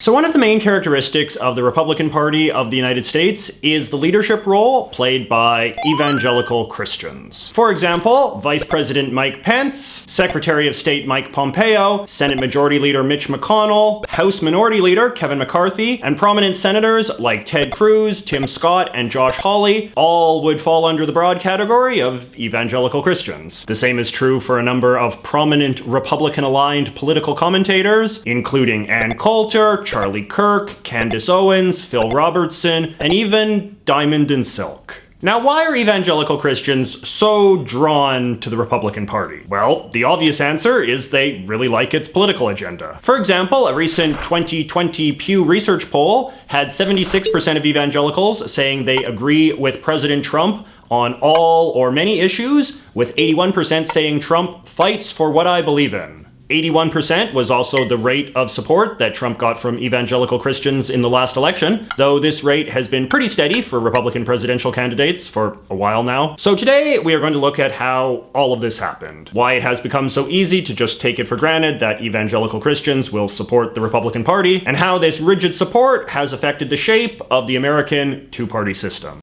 So one of the main characteristics of the Republican Party of the United States is the leadership role played by evangelical Christians. For example, Vice President Mike Pence, Secretary of State Mike Pompeo, Senate Majority Leader Mitch McConnell, House Minority Leader Kevin McCarthy, and prominent senators like Ted Cruz, Tim Scott, and Josh Hawley all would fall under the broad category of evangelical Christians. The same is true for a number of prominent Republican-aligned political commentators, including Ann Coulter, Charlie Kirk, Candace Owens, Phil Robertson, and even Diamond and Silk. Now, why are evangelical Christians so drawn to the Republican Party? Well, the obvious answer is they really like its political agenda. For example, a recent 2020 Pew Research poll had 76% of evangelicals saying they agree with President Trump on all or many issues, with 81% saying Trump fights for what I believe in. 81% was also the rate of support that Trump got from evangelical Christians in the last election, though this rate has been pretty steady for Republican presidential candidates for a while now. So today we are going to look at how all of this happened, why it has become so easy to just take it for granted that evangelical Christians will support the Republican Party, and how this rigid support has affected the shape of the American two-party system.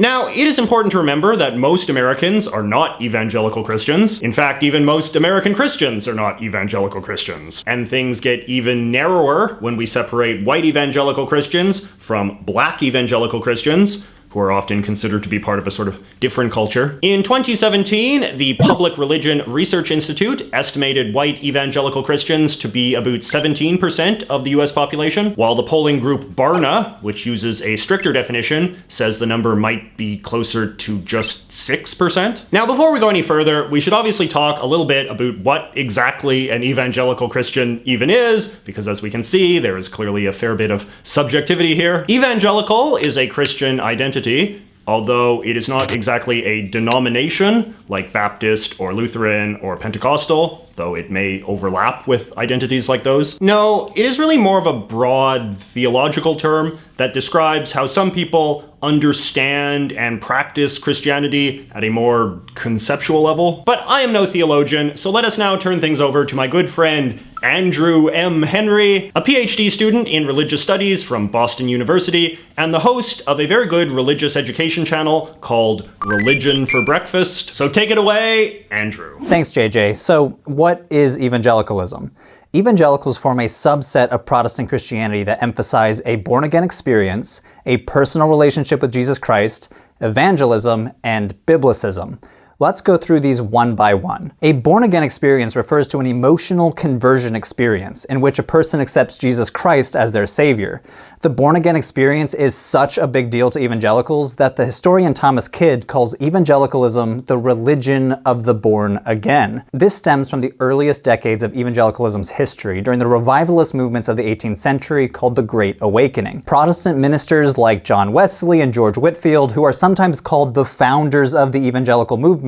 Now, it is important to remember that most Americans are not evangelical Christians. In fact, even most American Christians are not evangelical Christians. And things get even narrower when we separate white evangelical Christians from black evangelical Christians, who are often considered to be part of a sort of different culture. In 2017, the Public Religion Research Institute estimated white evangelical Christians to be about 17% of the US population, while the polling group Barna, which uses a stricter definition, says the number might be closer to just 6%. Now, before we go any further, we should obviously talk a little bit about what exactly an evangelical Christian even is, because as we can see, there is clearly a fair bit of subjectivity here. Evangelical is a Christian identity although it is not exactly a denomination like Baptist or Lutheran or Pentecostal, though it may overlap with identities like those. No, it is really more of a broad theological term that describes how some people understand and practice Christianity at a more conceptual level. But I am no theologian, so let us now turn things over to my good friend Andrew M. Henry, a PhD student in religious studies from Boston University, and the host of a very good religious education channel called Religion for Breakfast. So take it away, Andrew. Thanks, JJ. So what is evangelicalism? Evangelicals form a subset of Protestant Christianity that emphasize a born-again experience, a personal relationship with Jesus Christ, evangelism, and biblicism. Let's go through these one by one. A born-again experience refers to an emotional conversion experience in which a person accepts Jesus Christ as their savior. The born-again experience is such a big deal to evangelicals that the historian Thomas Kidd calls evangelicalism the religion of the born again. This stems from the earliest decades of evangelicalism's history during the revivalist movements of the 18th century called the Great Awakening. Protestant ministers like John Wesley and George Whitefield, who are sometimes called the founders of the evangelical movement,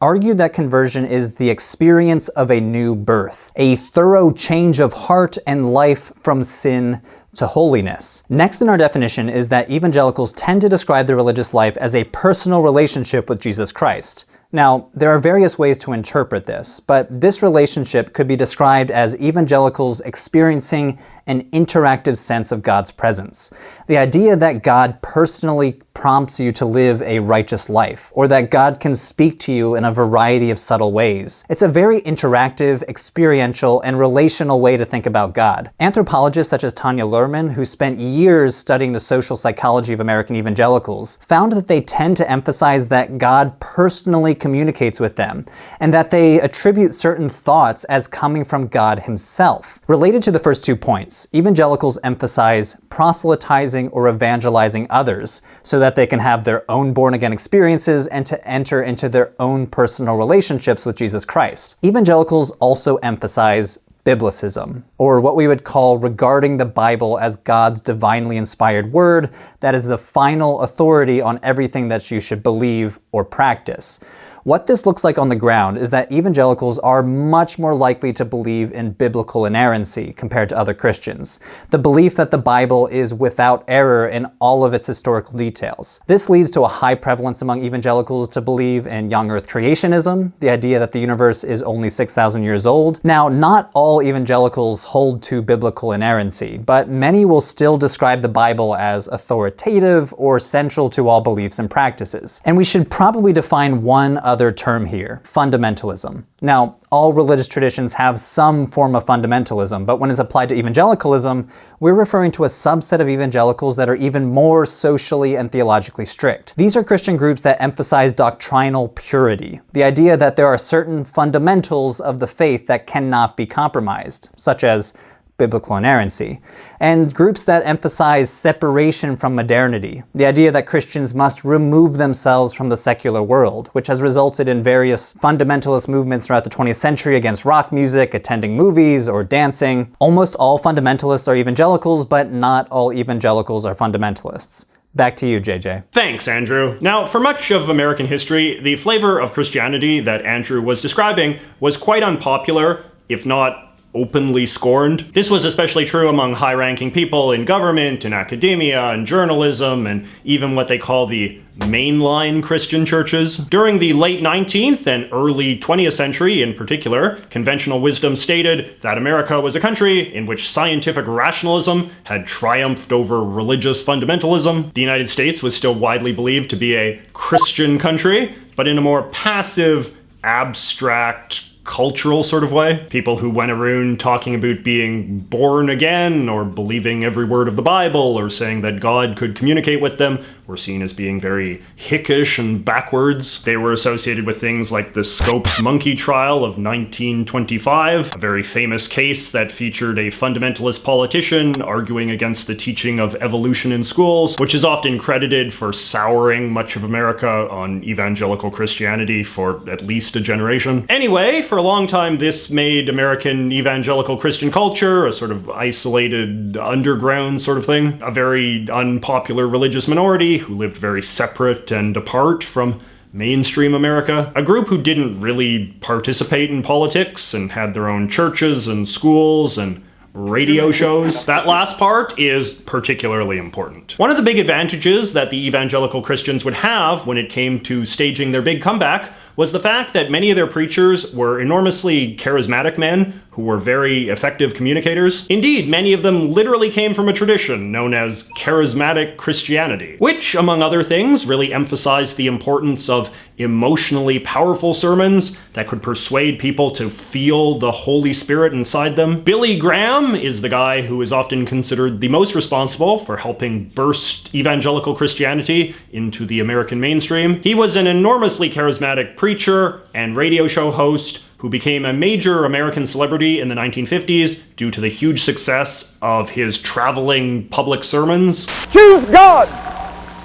argued that conversion is the experience of a new birth, a thorough change of heart and life from sin to holiness. Next in our definition is that evangelicals tend to describe their religious life as a personal relationship with Jesus Christ. Now, there are various ways to interpret this, but this relationship could be described as evangelicals experiencing an interactive sense of God's presence. The idea that God personally prompts you to live a righteous life, or that God can speak to you in a variety of subtle ways. It's a very interactive, experiential, and relational way to think about God. Anthropologists such as Tanya Luhrmann, who spent years studying the social psychology of American evangelicals, found that they tend to emphasize that God personally communicates with them, and that they attribute certain thoughts as coming from God himself. Related to the first two points, evangelicals emphasize proselytizing or evangelizing others, so that they can have their own born-again experiences and to enter into their own personal relationships with Jesus Christ. Evangelicals also emphasize biblicism, or what we would call regarding the Bible as God's divinely inspired word that is the final authority on everything that you should believe or practice. What this looks like on the ground is that evangelicals are much more likely to believe in biblical inerrancy compared to other Christians, the belief that the Bible is without error in all of its historical details. This leads to a high prevalence among evangelicals to believe in young earth creationism, the idea that the universe is only 6,000 years old. Now, not all evangelicals hold to biblical inerrancy, but many will still describe the Bible as authoritative or central to all beliefs and practices. And we should probably define one other term here, fundamentalism. Now, all religious traditions have some form of fundamentalism, but when it's applied to evangelicalism, we're referring to a subset of evangelicals that are even more socially and theologically strict. These are Christian groups that emphasize doctrinal purity, the idea that there are certain fundamentals of the faith that cannot be compromised, such as biblical inerrancy, and groups that emphasize separation from modernity, the idea that Christians must remove themselves from the secular world, which has resulted in various fundamentalist movements throughout the 20th century against rock music, attending movies, or dancing. Almost all fundamentalists are evangelicals, but not all evangelicals are fundamentalists. Back to you, JJ. Thanks, Andrew. Now, for much of American history, the flavor of Christianity that Andrew was describing was quite unpopular, if not openly scorned. This was especially true among high-ranking people in government, in academia, and journalism, and even what they call the mainline Christian churches. During the late 19th and early 20th century in particular, conventional wisdom stated that America was a country in which scientific rationalism had triumphed over religious fundamentalism. The United States was still widely believed to be a Christian country, but in a more passive, abstract, cultural sort of way. People who went around talking about being born again or believing every word of the Bible or saying that God could communicate with them were seen as being very hickish and backwards. They were associated with things like the Scopes monkey trial of 1925, a very famous case that featured a fundamentalist politician arguing against the teaching of evolution in schools, which is often credited for souring much of America on evangelical Christianity for at least a generation. Anyway, for a long time, this made American evangelical Christian culture a sort of isolated underground sort of thing, a very unpopular religious minority who lived very separate and apart from mainstream America. A group who didn't really participate in politics and had their own churches and schools and radio shows. That last part is particularly important. One of the big advantages that the evangelical Christians would have when it came to staging their big comeback was the fact that many of their preachers were enormously charismatic men who were very effective communicators. Indeed, many of them literally came from a tradition known as charismatic Christianity, which, among other things, really emphasized the importance of emotionally powerful sermons that could persuade people to feel the Holy Spirit inside them. Billy Graham is the guy who is often considered the most responsible for helping burst evangelical Christianity into the American mainstream. He was an enormously charismatic preacher and radio show host who became a major American celebrity in the 1950s due to the huge success of his traveling public sermons. Choose God,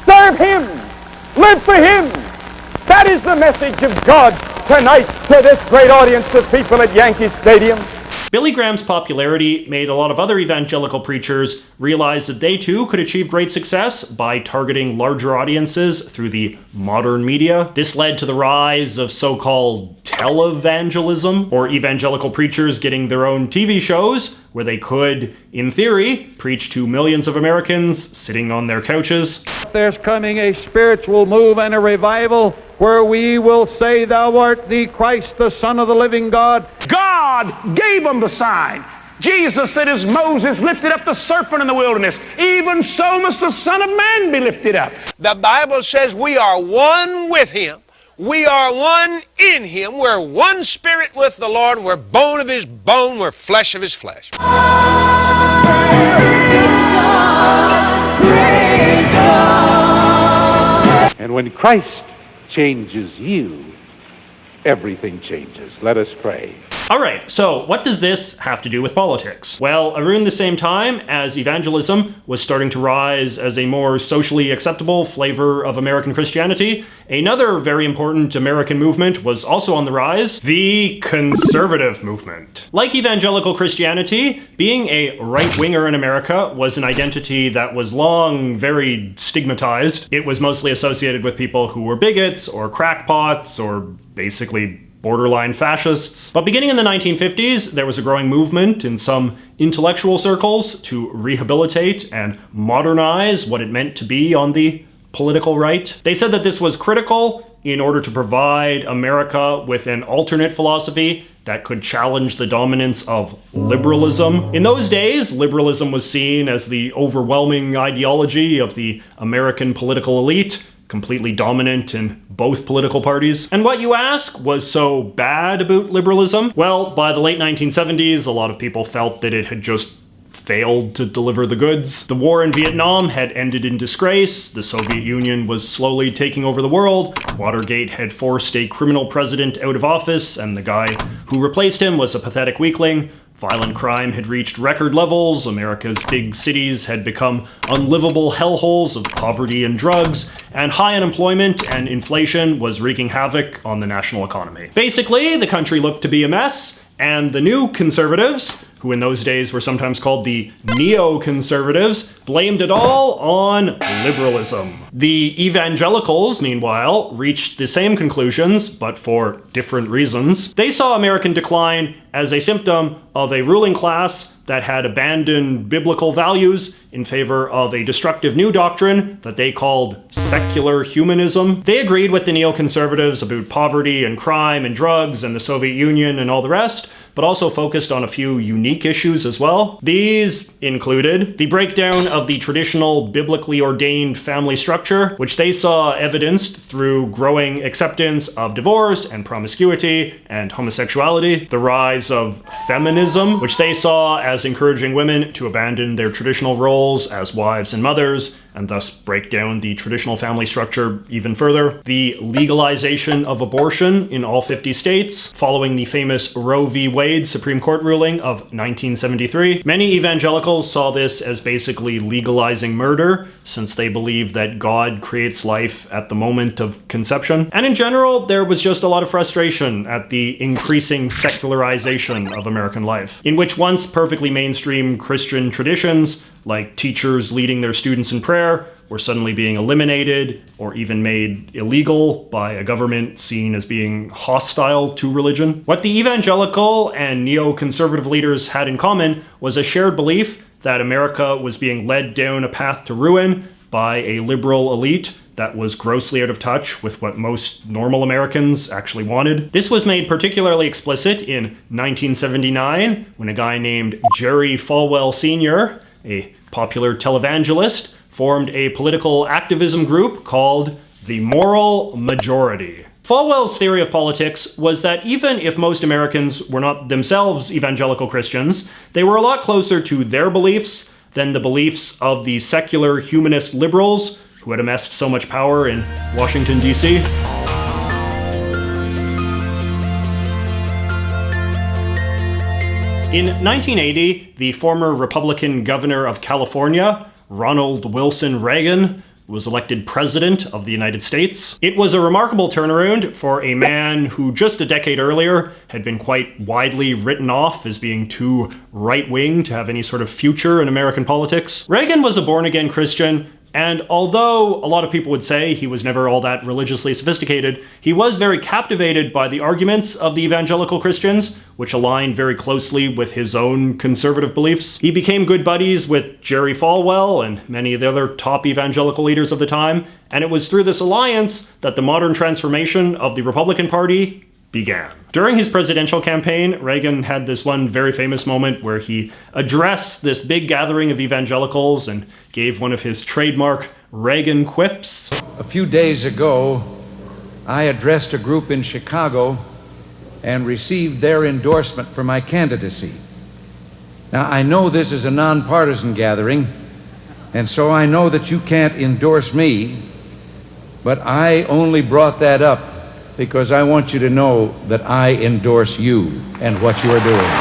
serve Him, live for Him. That is the message of God tonight to this great audience of people at Yankee Stadium. Billy Graham's popularity made a lot of other evangelical preachers realize that they too could achieve great success by targeting larger audiences through the modern media. This led to the rise of so-called televangelism, or evangelical preachers getting their own TV shows where they could, in theory, preach to millions of Americans sitting on their couches. There's coming a spiritual move and a revival where we will say, Thou art the Christ, the Son of the living God. God gave them the sign. Jesus said, as Moses lifted up the serpent in the wilderness, even so must the Son of Man be lifted up. The Bible says we are one with Him. We are one in Him. We're one spirit with the Lord. We're bone of His bone. We're flesh of His flesh. And when Christ changes you, everything changes. Let us pray. Alright, so what does this have to do with politics? Well, around the same time as evangelism was starting to rise as a more socially acceptable flavor of American Christianity, another very important American movement was also on the rise, the conservative movement. Like evangelical Christianity, being a right-winger in America was an identity that was long very stigmatized. It was mostly associated with people who were bigots or crackpots or basically borderline fascists. But beginning in the 1950s, there was a growing movement in some intellectual circles to rehabilitate and modernize what it meant to be on the political right. They said that this was critical in order to provide America with an alternate philosophy that could challenge the dominance of liberalism. In those days, liberalism was seen as the overwhelming ideology of the American political elite, completely dominant in both political parties. And what you ask was so bad about liberalism? Well, by the late 1970s, a lot of people felt that it had just failed to deliver the goods. The war in Vietnam had ended in disgrace, the Soviet Union was slowly taking over the world, Watergate had forced a criminal president out of office, and the guy who replaced him was a pathetic weakling. Violent crime had reached record levels, America's big cities had become unlivable hellholes of poverty and drugs, and high unemployment and inflation was wreaking havoc on the national economy. Basically, the country looked to be a mess, and the new conservatives, who in those days were sometimes called the neoconservatives, blamed it all on liberalism. The evangelicals, meanwhile, reached the same conclusions, but for different reasons. They saw American decline as a symptom of a ruling class that had abandoned biblical values in favor of a destructive new doctrine that they called secular humanism. They agreed with the neoconservatives about poverty and crime and drugs and the Soviet Union and all the rest, but also focused on a few unique issues as well. These included the breakdown of the traditional biblically ordained family structure, which they saw evidenced through growing acceptance of divorce and promiscuity and homosexuality, the rise of feminism, which they saw as encouraging women to abandon their traditional roles as wives and mothers, and thus break down the traditional family structure even further. The legalization of abortion in all 50 states, following the famous Roe v. Wade Supreme Court ruling of 1973. Many evangelicals saw this as basically legalizing murder, since they believe that God creates life at the moment of conception. And in general, there was just a lot of frustration at the increasing secularization of American life, in which once perfectly mainstream Christian traditions like teachers leading their students in prayer were suddenly being eliminated or even made illegal by a government seen as being hostile to religion. What the evangelical and neoconservative leaders had in common was a shared belief that America was being led down a path to ruin by a liberal elite that was grossly out of touch with what most normal Americans actually wanted. This was made particularly explicit in 1979 when a guy named Jerry Falwell Sr., a popular televangelist, formed a political activism group called the Moral Majority. Falwell's theory of politics was that even if most Americans were not themselves evangelical Christians, they were a lot closer to their beliefs than the beliefs of the secular humanist liberals who had amassed so much power in Washington, D.C. In 1980, the former Republican governor of California, Ronald Wilson Reagan, was elected president of the United States. It was a remarkable turnaround for a man who just a decade earlier had been quite widely written off as being too right-wing to have any sort of future in American politics. Reagan was a born-again Christian and although a lot of people would say he was never all that religiously sophisticated, he was very captivated by the arguments of the evangelical Christians, which aligned very closely with his own conservative beliefs. He became good buddies with Jerry Falwell and many of the other top evangelical leaders of the time, and it was through this alliance that the modern transformation of the Republican Party began. During his presidential campaign, Reagan had this one very famous moment where he addressed this big gathering of evangelicals and gave one of his trademark Reagan quips. A few days ago, I addressed a group in Chicago and received their endorsement for my candidacy. Now, I know this is a nonpartisan gathering, and so I know that you can't endorse me, but I only brought that up because I want you to know that I endorse you and what you are doing.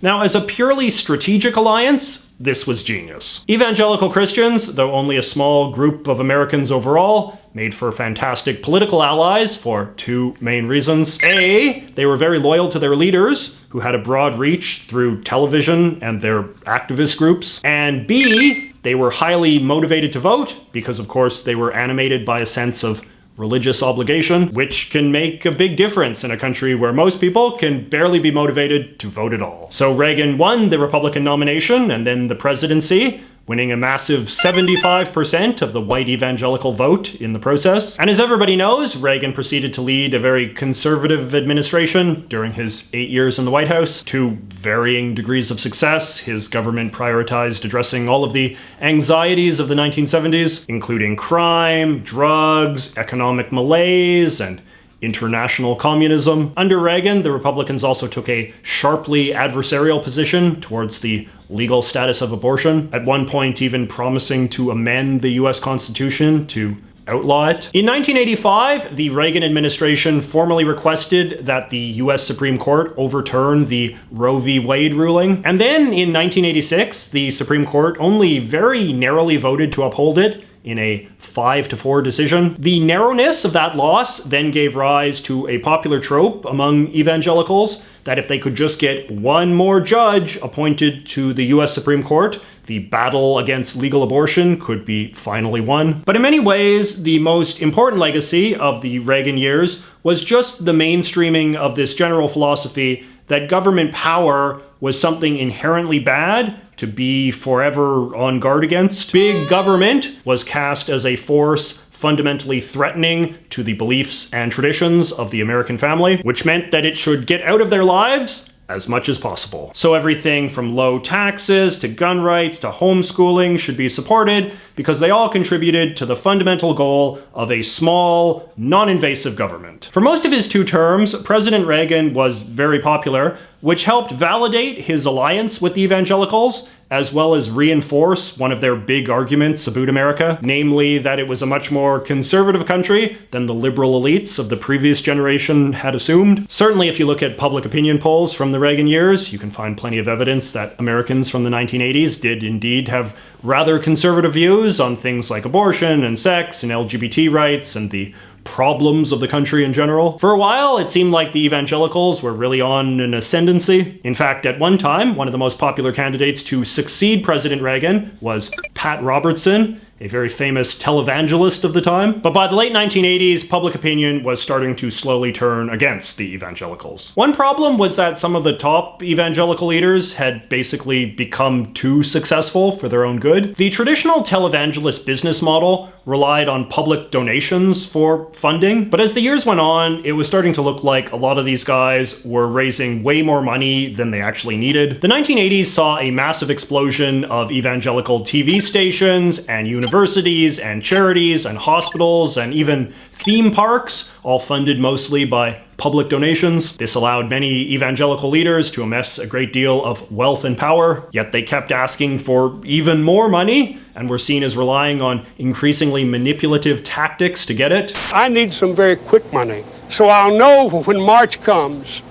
Now, as a purely strategic alliance, this was genius. Evangelical Christians, though only a small group of Americans overall, made for fantastic political allies for two main reasons. A, they were very loyal to their leaders, who had a broad reach through television and their activist groups. And B, they were highly motivated to vote, because of course they were animated by a sense of religious obligation, which can make a big difference in a country where most people can barely be motivated to vote at all. So Reagan won the Republican nomination and then the presidency, winning a massive 75% of the white evangelical vote in the process. And as everybody knows, Reagan proceeded to lead a very conservative administration during his eight years in the White House to varying degrees of success. His government prioritized addressing all of the anxieties of the 1970s, including crime, drugs, economic malaise, and international communism. Under Reagan, the Republicans also took a sharply adversarial position towards the legal status of abortion, at one point even promising to amend the US Constitution to outlaw it. In 1985, the Reagan administration formally requested that the US Supreme Court overturn the Roe v. Wade ruling. And then in 1986, the Supreme Court only very narrowly voted to uphold it in a 5 to 4 decision. The narrowness of that loss then gave rise to a popular trope among evangelicals that if they could just get one more judge appointed to the US Supreme Court, the battle against legal abortion could be finally won. But in many ways, the most important legacy of the Reagan years was just the mainstreaming of this general philosophy that government power was something inherently bad to be forever on guard against. Big government was cast as a force fundamentally threatening to the beliefs and traditions of the American family, which meant that it should get out of their lives as much as possible. So everything from low taxes to gun rights to homeschooling should be supported because they all contributed to the fundamental goal of a small, non-invasive government. For most of his two terms, President Reagan was very popular, which helped validate his alliance with the evangelicals as well as reinforce one of their big arguments about America, namely that it was a much more conservative country than the liberal elites of the previous generation had assumed. Certainly, if you look at public opinion polls from the Reagan years, you can find plenty of evidence that Americans from the 1980s did indeed have rather conservative views on things like abortion and sex and LGBT rights and the problems of the country in general. For a while, it seemed like the evangelicals were really on an ascendancy. In fact, at one time, one of the most popular candidates to succeed President Reagan was Pat Robertson, a very famous televangelist of the time. But by the late 1980s, public opinion was starting to slowly turn against the evangelicals. One problem was that some of the top evangelical leaders had basically become too successful for their own good. The traditional televangelist business model relied on public donations for funding, but as the years went on, it was starting to look like a lot of these guys were raising way more money than they actually needed. The 1980s saw a massive explosion of evangelical TV stations and universities universities and charities and hospitals and even theme parks, all funded mostly by public donations. This allowed many evangelical leaders to amass a great deal of wealth and power, yet they kept asking for even more money and were seen as relying on increasingly manipulative tactics to get it. I need some very quick money, so I'll know when March comes,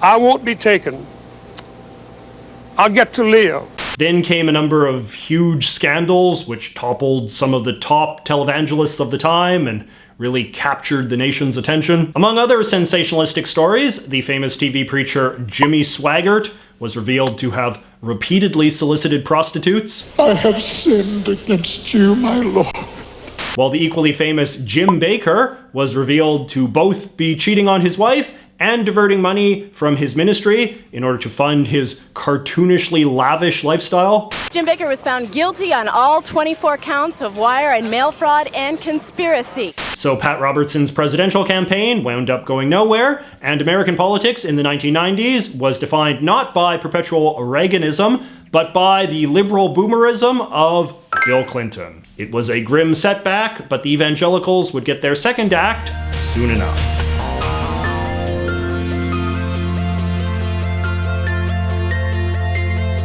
I won't be taken. I'll get to live. Then came a number of huge scandals which toppled some of the top televangelists of the time and really captured the nation's attention. Among other sensationalistic stories, the famous TV preacher Jimmy Swaggart was revealed to have repeatedly solicited prostitutes. I have sinned against you, my Lord. While the equally famous Jim Bakker was revealed to both be cheating on his wife and diverting money from his ministry in order to fund his cartoonishly lavish lifestyle. Jim Bakker was found guilty on all 24 counts of wire and mail fraud and conspiracy. So Pat Robertson's presidential campaign wound up going nowhere, and American politics in the 1990s was defined not by perpetual Reaganism, but by the liberal boomerism of Bill Clinton. It was a grim setback, but the evangelicals would get their second act soon enough.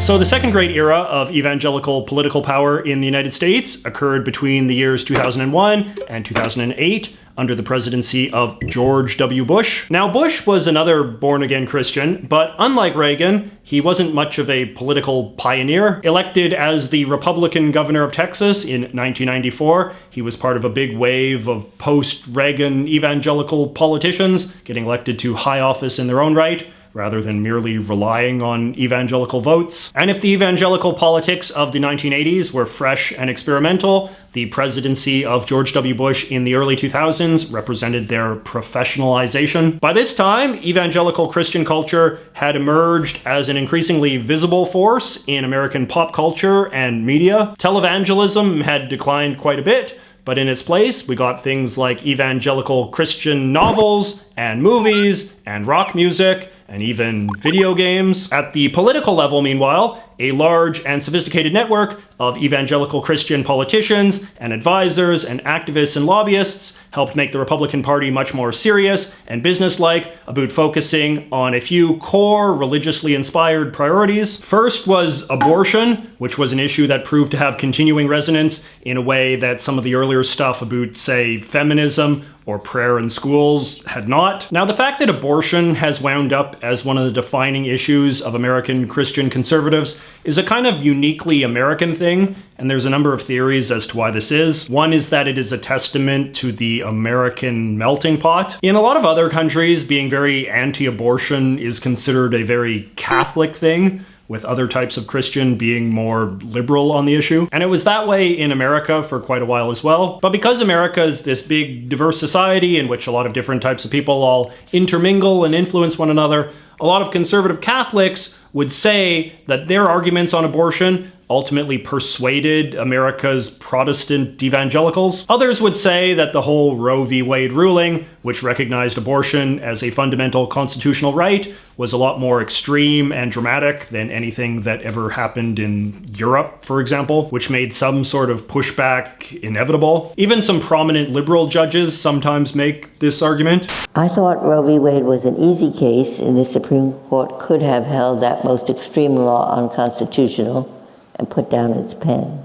So the second great era of evangelical political power in the United States occurred between the years 2001 and 2008 under the presidency of George W. Bush. Now, Bush was another born-again Christian, but unlike Reagan, he wasn't much of a political pioneer. Elected as the Republican governor of Texas in 1994, he was part of a big wave of post-Reagan evangelical politicians getting elected to high office in their own right. Rather than merely relying on evangelical votes. And if the evangelical politics of the 1980s were fresh and experimental, the presidency of George W. Bush in the early 2000s represented their professionalization. By this time, evangelical Christian culture had emerged as an increasingly visible force in American pop culture and media. Televangelism had declined quite a bit, but in its place, we got things like evangelical Christian novels and movies and rock music and even video games. At the political level, meanwhile, a large and sophisticated network of evangelical Christian politicians and advisors and activists and lobbyists helped make the Republican Party much more serious and businesslike about focusing on a few core religiously inspired priorities. First was abortion, which was an issue that proved to have continuing resonance in a way that some of the earlier stuff about, say, feminism or prayer in schools had not. Now, the fact that abortion has wound up as one of the defining issues of American Christian conservatives is a kind of uniquely American thing, and there's a number of theories as to why this is. One is that it is a testament to the American melting pot. In a lot of other countries, being very anti abortion is considered a very Catholic thing with other types of Christian being more liberal on the issue. And it was that way in America for quite a while as well. But because America is this big, diverse society in which a lot of different types of people all intermingle and influence one another, a lot of conservative Catholics would say that their arguments on abortion ultimately persuaded America's Protestant evangelicals. Others would say that the whole Roe v. Wade ruling, which recognized abortion as a fundamental constitutional right, was a lot more extreme and dramatic than anything that ever happened in Europe, for example, which made some sort of pushback inevitable. Even some prominent liberal judges sometimes make this argument. I thought Roe v. Wade was an easy case, and the Supreme Court could have held that most extreme law unconstitutional and put down its pen.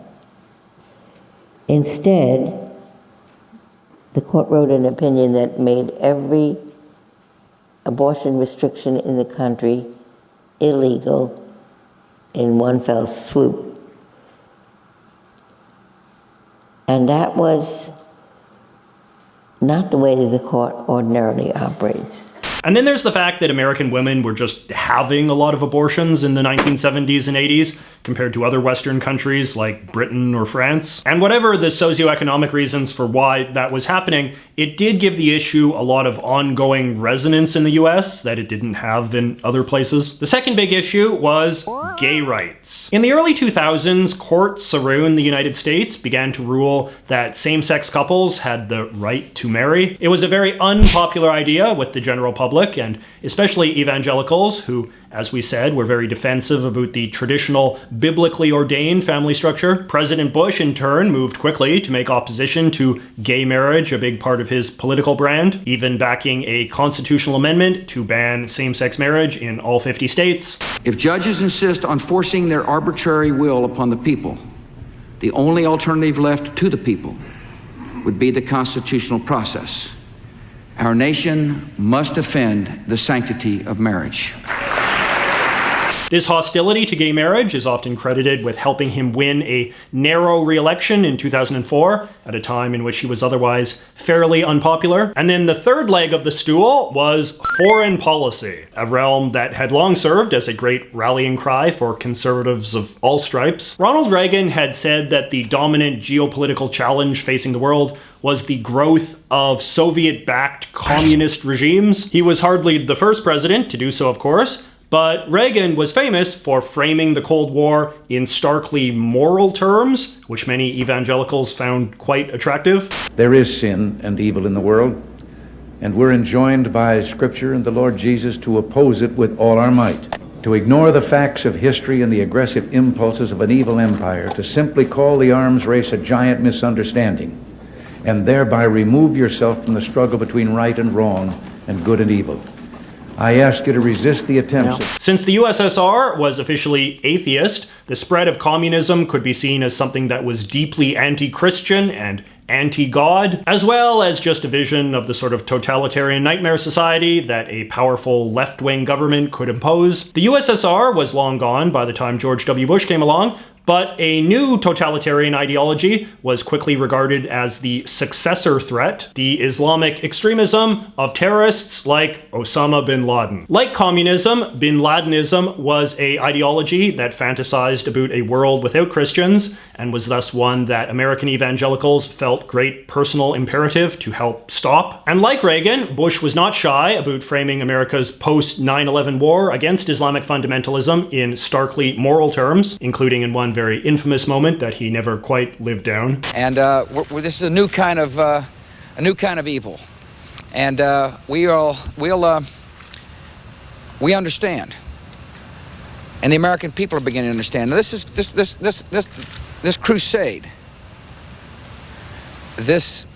Instead, the court wrote an opinion that made every abortion restriction in the country illegal in one fell swoop. And that was not the way that the court ordinarily operates. And then there's the fact that American women were just having a lot of abortions in the 1970s and 80s compared to other Western countries like Britain or France. And whatever the socioeconomic reasons for why that was happening, it did give the issue a lot of ongoing resonance in the US that it didn't have in other places. The second big issue was gay rights. In the early 2000s, courts around the United States began to rule that same-sex couples had the right to marry. It was a very unpopular idea with the general public public, and especially evangelicals, who, as we said, were very defensive about the traditional biblically ordained family structure. President Bush, in turn, moved quickly to make opposition to gay marriage a big part of his political brand, even backing a constitutional amendment to ban same sex marriage in all 50 states. If judges insist on forcing their arbitrary will upon the people, the only alternative left to the people would be the constitutional process. Our nation must defend the sanctity of marriage. This hostility to gay marriage is often credited with helping him win a narrow re-election in 2004, at a time in which he was otherwise fairly unpopular. And then the third leg of the stool was foreign policy, a realm that had long served as a great rallying cry for conservatives of all stripes. Ronald Reagan had said that the dominant geopolitical challenge facing the world was the growth of Soviet-backed communist regimes. He was hardly the first president to do so, of course, but Reagan was famous for framing the Cold War in starkly moral terms, which many evangelicals found quite attractive. There is sin and evil in the world, and we're enjoined by Scripture and the Lord Jesus to oppose it with all our might. To ignore the facts of history and the aggressive impulses of an evil empire, to simply call the arms race a giant misunderstanding, and thereby remove yourself from the struggle between right and wrong and good and evil. I ask you to resist the attempts. Since the USSR was officially atheist, the spread of communism could be seen as something that was deeply anti-Christian and anti-God, as well as just a vision of the sort of totalitarian nightmare society that a powerful left-wing government could impose. The USSR was long gone by the time George W. Bush came along, But a new totalitarian ideology was quickly regarded as the successor threat, the Islamic extremism of terrorists like Osama bin Laden. Like communism, bin Ladenism was a ideology that fantasized about a world without Christians and was thus one that American evangelicals felt great personal imperative to help stop. And like Reagan, Bush was not shy about framing America's post 9 11 war against Islamic fundamentalism in starkly moral terms, including in one very infamous moment that he never quite lived down. And uh, we're, we're, this is a new kind of uh, a new kind of evil, and uh, we all we'll uh, we understand, and the American people are beginning to understand. Now, this is this this this this this crusade, this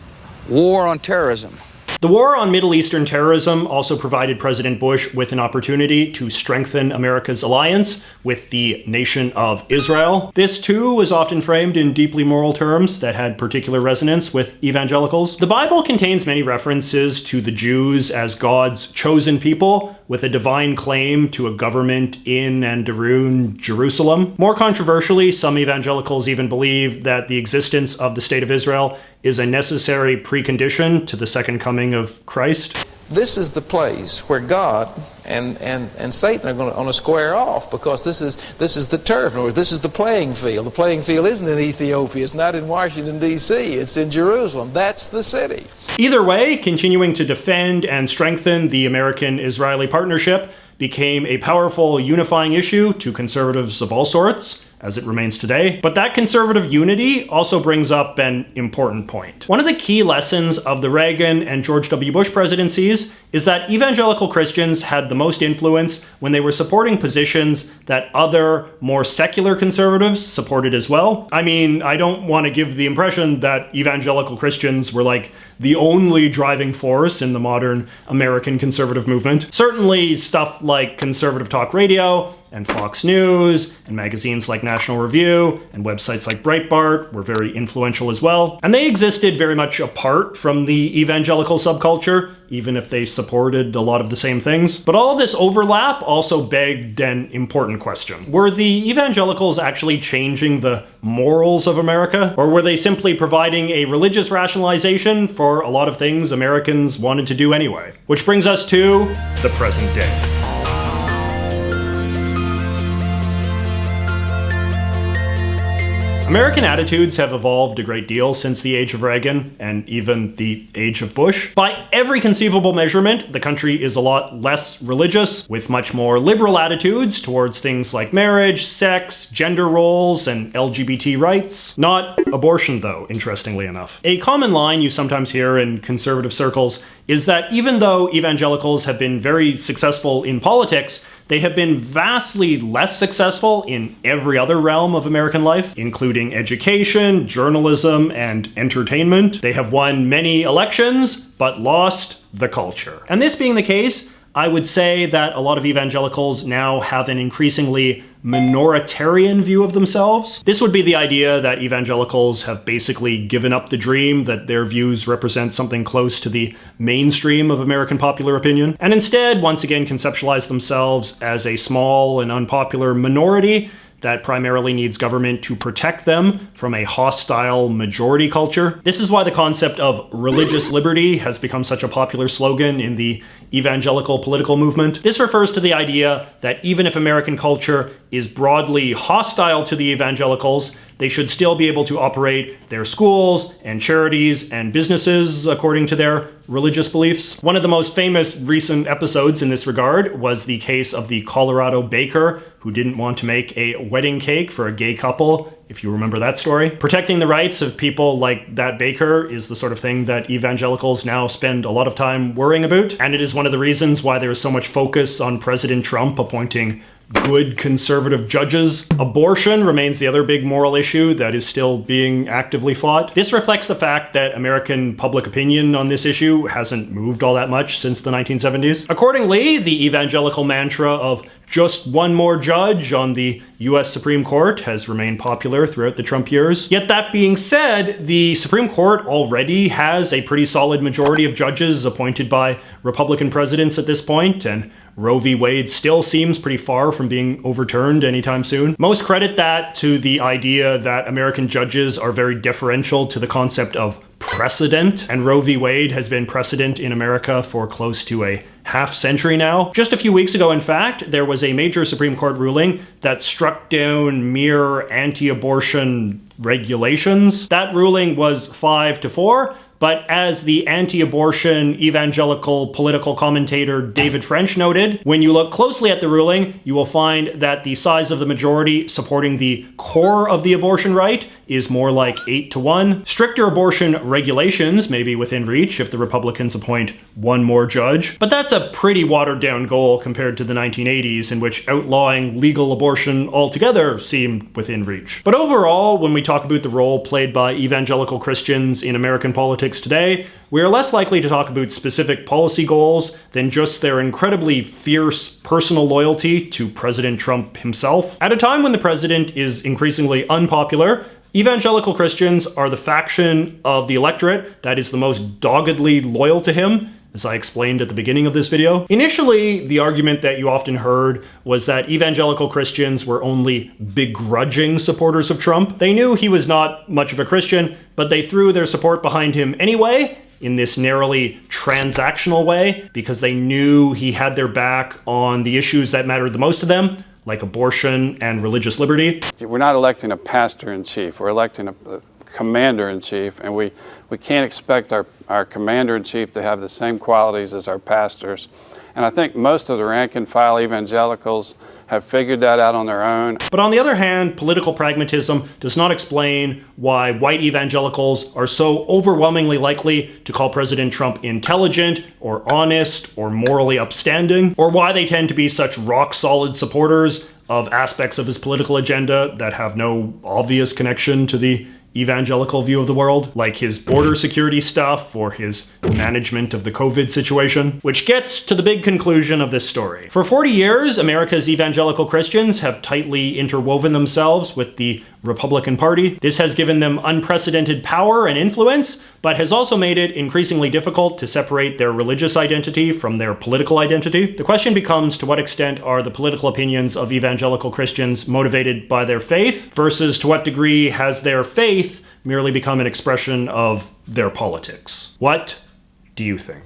war on terrorism the war on Middle Eastern terrorism also provided President Bush with an opportunity to strengthen America's alliance with the nation of Israel. This too was often framed in deeply moral terms that had particular resonance with evangelicals. The Bible contains many references to the Jews as God's chosen people with a divine claim to a government in and around Jerusalem. More controversially, some evangelicals even believe that the existence of the State of Israel is a necessary precondition to the second coming of Christ. This is the place where God and, and, and Satan are going to, square off because this is, this is the turf. In other words, this is the playing field. The playing field isn't in Ethiopia. It's not in Washington, D.C. It's in Jerusalem. That's the city. Either way, continuing to defend and strengthen the American-Israeli partnership became a powerful unifying issue to conservatives of all sorts as it remains today. But that conservative unity also brings up an important point. One of the key lessons of the Reagan and George W. Bush presidencies is that evangelical Christians had the most influence when they were supporting positions that other, more secular conservatives supported as well. I mean, I don't want to give the impression that evangelical Christians were like the only driving force in the modern American conservative movement. Certainly stuff like conservative talk radio and Fox News and magazines like National Review and websites like Breitbart were very influential as well. And they existed very much apart from the evangelical subculture, even if they supported a lot of the same things. But all this overlap also begged an important question. Were the evangelicals actually changing the morals of America? Or were they simply providing a religious rationalization for a lot of things Americans wanted to do anyway? Which brings us to the present day. American attitudes have evolved a great deal since the age of Reagan and even the age of Bush. By every conceivable measurement, the country is a lot less religious, with much more liberal attitudes towards things like marriage, sex, gender roles, and LGBT rights. Not abortion, though, interestingly enough. A common line you sometimes hear in conservative circles is that even though evangelicals have been very successful in politics, they have been vastly less successful in every other realm of American life, including education, journalism, and entertainment. They have won many elections, but lost the culture. And this being the case, I would say that a lot of evangelicals now have an increasingly minoritarian view of themselves. This would be the idea that evangelicals have basically given up the dream that their views represent something close to the mainstream of American popular opinion, and instead once again conceptualize themselves as a small and unpopular minority that primarily needs government to protect them from a hostile majority culture. This is why the concept of religious liberty has become such a popular slogan in the evangelical political movement. This refers to the idea that even if American culture is broadly hostile to the evangelicals, they should still be able to operate their schools and charities and businesses according to their religious beliefs. One of the most famous recent episodes in this regard was the case of the Colorado baker who didn't want to make a wedding cake for a gay couple, if you remember that story. Protecting the rights of people like that baker is the sort of thing that evangelicals now spend a lot of time worrying about, and it is one of the reasons why there is so much focus on President Trump appointing good conservative judges. Abortion remains the other big moral issue that is still being actively fought. This reflects the fact that American public opinion on this issue hasn't moved all that much since the 1970s. Accordingly, the evangelical mantra of just one more judge on the US Supreme Court has remained popular throughout the Trump years. Yet that being said, the Supreme Court already has a pretty solid majority of judges appointed by Republican presidents at this point, and Roe v. Wade still seems pretty far from being overturned anytime soon. Most credit that to the idea that American judges are very deferential to the concept of precedent, and Roe v. Wade has been precedent in America for close to a half century now. Just a few weeks ago, in fact, there was a major Supreme Court ruling that struck down mere anti-abortion regulations. That ruling was 5 to 4, but as the anti-abortion evangelical political commentator David French noted, when you look closely at the ruling, you will find that the size of the majority supporting the core of the abortion right is more like 8 to 1. Stricter abortion regulations may be within reach if the Republicans appoint one more judge, but that's a pretty watered down goal compared to the 1980s in which outlawing legal abortion altogether seemed within reach. But overall, when we talk about the role played by evangelical Christians in American politics today, we are less likely to talk about specific policy goals than just their incredibly fierce personal loyalty to President Trump himself. At a time when the president is increasingly unpopular, Evangelical Christians are the faction of the electorate that is the most doggedly loyal to him, as I explained at the beginning of this video. Initially, the argument that you often heard was that evangelical Christians were only begrudging supporters of Trump. They knew he was not much of a Christian, but they threw their support behind him anyway, in this narrowly transactional way, because they knew he had their back on the issues that mattered the most to them, like abortion and religious liberty. We're not electing a pastor in chief, we're electing a, a commander in chief, and we, we can't expect our, our commander in chief to have the same qualities as our pastors. And I think most of the rank and file evangelicals have figured that out on their own. But on the other hand, political pragmatism does not explain why white evangelicals are so overwhelmingly likely to call President Trump intelligent or honest or morally upstanding, or why they tend to be such rock solid supporters of aspects of his political agenda that have no obvious connection to the evangelical view of the world, like his border security stuff or his management of the COVID situation, which gets to the big conclusion of this story. For 40 years, America's evangelical Christians have tightly interwoven themselves with the Republican Party. This has given them unprecedented power and influence, but has also made it increasingly difficult to separate their religious identity from their political identity. The question becomes to what extent are the political opinions of evangelical Christians motivated by their faith versus to what degree has their faith merely become an expression of their politics? What do you think?